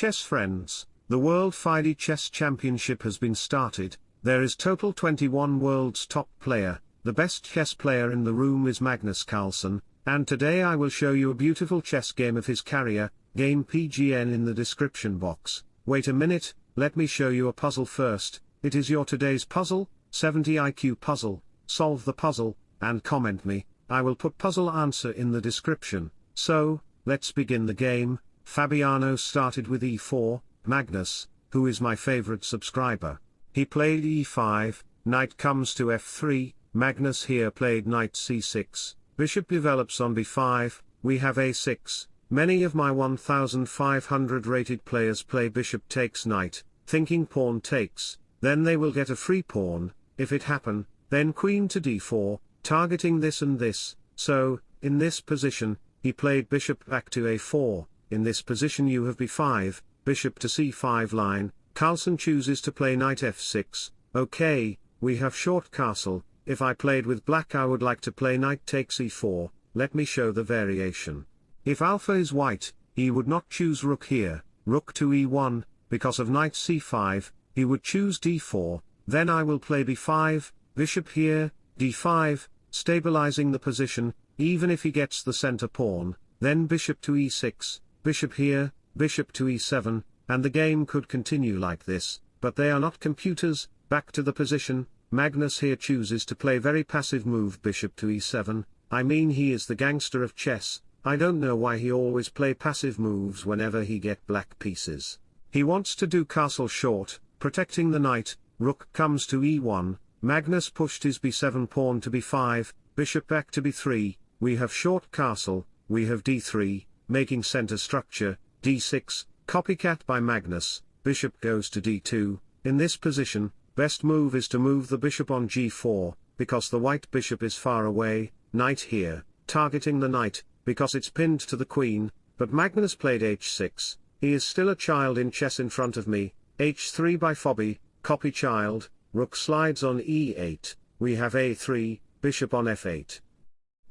chess friends, the World FIDE Chess Championship has been started, there is total 21 world's top player, the best chess player in the room is Magnus Carlsen, and today I will show you a beautiful chess game of his career, game PGN in the description box. Wait a minute, let me show you a puzzle first, it is your today's puzzle, 70 IQ puzzle, solve the puzzle, and comment me, I will put puzzle answer in the description, so, let's begin the game, Fabiano started with e4, Magnus, who is my favorite subscriber. He played e5, knight comes to f3, Magnus here played knight c6, bishop develops on b5, we have a6, many of my 1500 rated players play bishop takes knight, thinking pawn takes, then they will get a free pawn, if it happen, then queen to d4, targeting this and this, so, in this position, he played bishop back to a4, in this position you have b5, bishop to c5 line, Carlsen chooses to play knight f6, okay, we have short castle, if I played with black I would like to play knight takes e4, let me show the variation. If alpha is white, he would not choose rook here, rook to e1, because of knight c5, he would choose d4, then I will play b5, bishop here, d5, stabilizing the position, even if he gets the center pawn, then bishop to e6, bishop here, bishop to e7, and the game could continue like this, but they are not computers, back to the position, Magnus here chooses to play very passive move bishop to e7, I mean he is the gangster of chess, I don't know why he always play passive moves whenever he get black pieces. He wants to do castle short, protecting the knight, rook comes to e1, Magnus pushed his b7 pawn to b5, bishop back to b3, we have short castle, we have d3, making center structure, d6, copycat by Magnus, bishop goes to d2, in this position, best move is to move the bishop on g4, because the white bishop is far away, knight here, targeting the knight, because it's pinned to the queen, but Magnus played h6, he is still a child in chess in front of me, h3 by Fabi, copy child, rook slides on e8, we have a3, bishop on f8.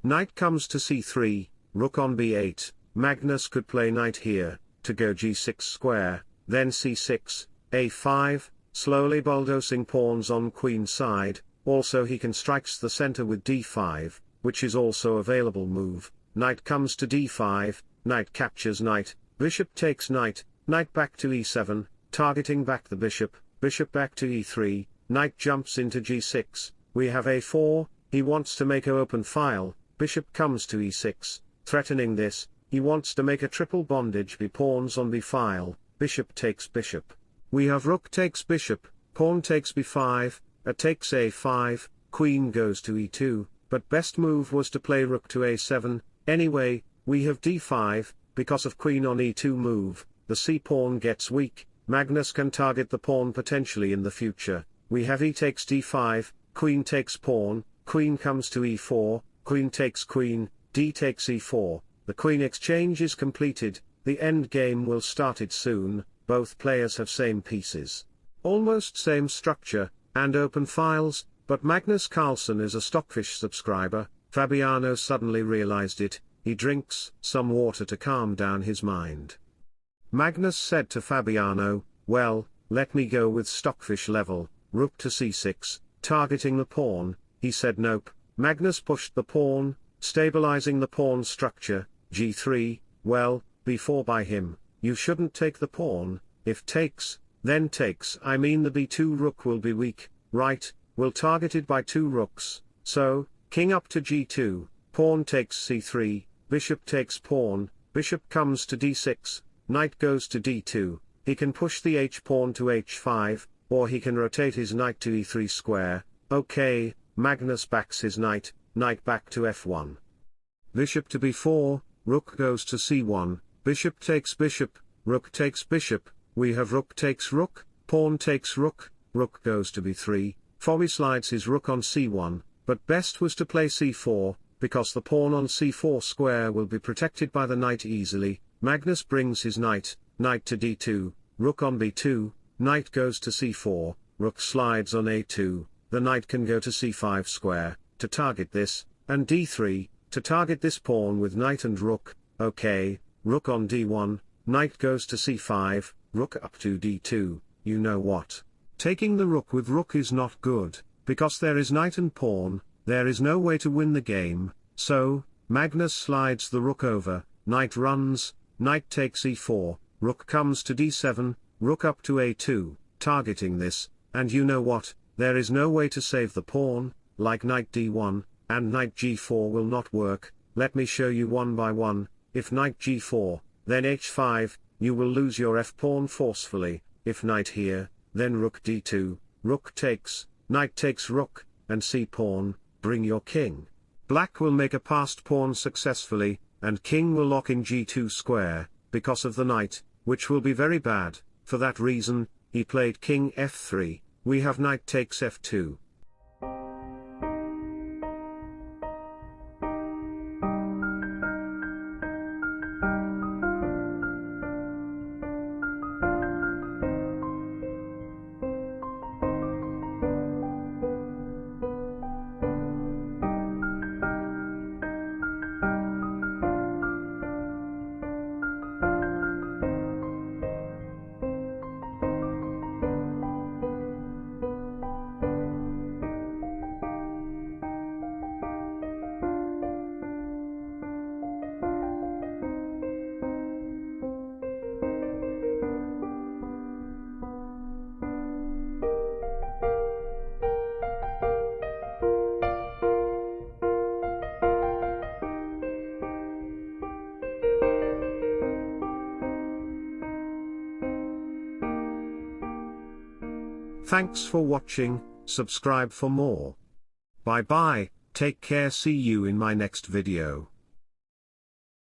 Knight comes to c3, rook on b8, Magnus could play knight here, to go g6 square, then c6, a5, slowly bulldozing pawns on queen side, also he can strikes the center with d5, which is also available move, knight comes to d5, knight captures knight, bishop takes knight, knight back to e7, targeting back the bishop, bishop back to e3, knight jumps into g6, we have a4, he wants to make a open file, bishop comes to e6, threatening this, he wants to make a triple bondage b pawns on b file, bishop takes bishop. We have rook takes bishop, pawn takes b5, a takes a5, queen goes to e2, but best move was to play rook to a7, anyway, we have d5, because of queen on e2 move, the c-pawn gets weak, Magnus can target the pawn potentially in the future, we have e takes d5, queen takes pawn, queen comes to e4, queen takes queen, d takes e4, the queen exchange is completed, the end game will started soon, both players have same pieces. Almost same structure, and open files, but Magnus Carlsen is a Stockfish subscriber, Fabiano suddenly realized it, he drinks some water to calm down his mind. Magnus said to Fabiano, well, let me go with Stockfish level, rook to c6, targeting the pawn, he said nope, Magnus pushed the pawn, stabilizing the pawn structure, g3, well, b4 by him, you shouldn't take the pawn, if takes, then takes I mean the b2 rook will be weak, right, will targeted by two rooks, so, king up to g2, pawn takes c3, bishop takes pawn, bishop comes to d6, knight goes to d2, he can push the h-pawn to h5, or he can rotate his knight to e3 square, okay, Magnus backs his knight, knight back to f1. Bishop to b4, rook goes to c1, bishop takes bishop, rook takes bishop, we have rook takes rook, pawn takes rook, rook goes to b3, Fabi slides his rook on c1, but best was to play c4, because the pawn on c4 square will be protected by the knight easily, Magnus brings his knight, knight to d2, rook on b2, knight goes to c4, rook slides on a2, the knight can go to c5 square, to target this, and d3, to target this pawn with knight and rook, okay, rook on d1, knight goes to c5, rook up to d2, you know what. Taking the rook with rook is not good, because there is knight and pawn, there is no way to win the game, so, Magnus slides the rook over, knight runs, knight takes e4, rook comes to d7, rook up to a2, targeting this, and you know what, there is no way to save the pawn, like knight d1, and knight g4 will not work, let me show you one by one, if knight g4, then h5, you will lose your f-pawn forcefully, if knight here, then rook d2, rook takes, knight takes rook, and c-pawn, bring your king. Black will make a passed pawn successfully, and king will lock in g2 square, because of the knight, which will be very bad, for that reason, he played king f3, we have knight takes f2. Thanks for watching, subscribe for more. Bye bye, take care see you in my next video.